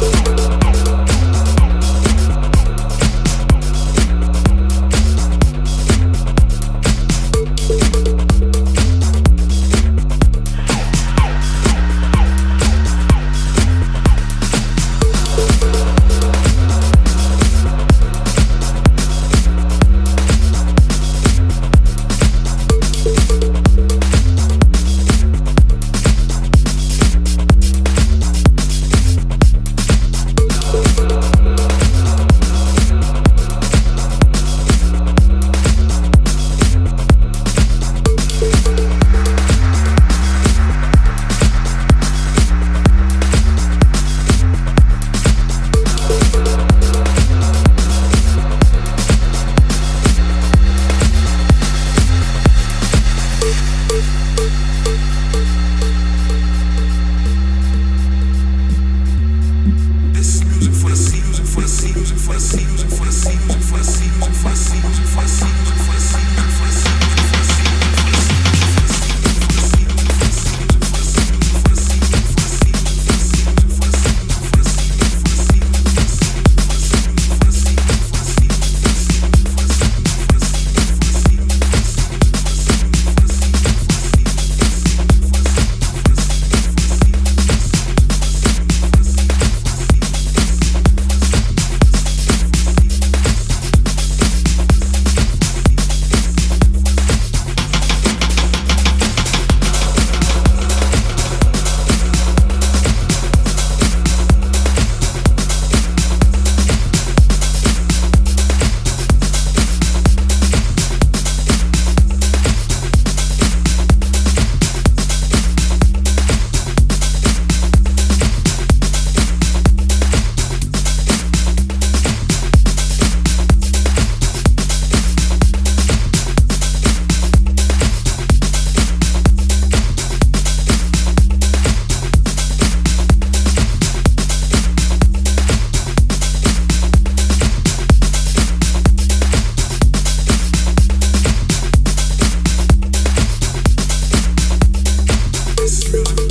Bye. True.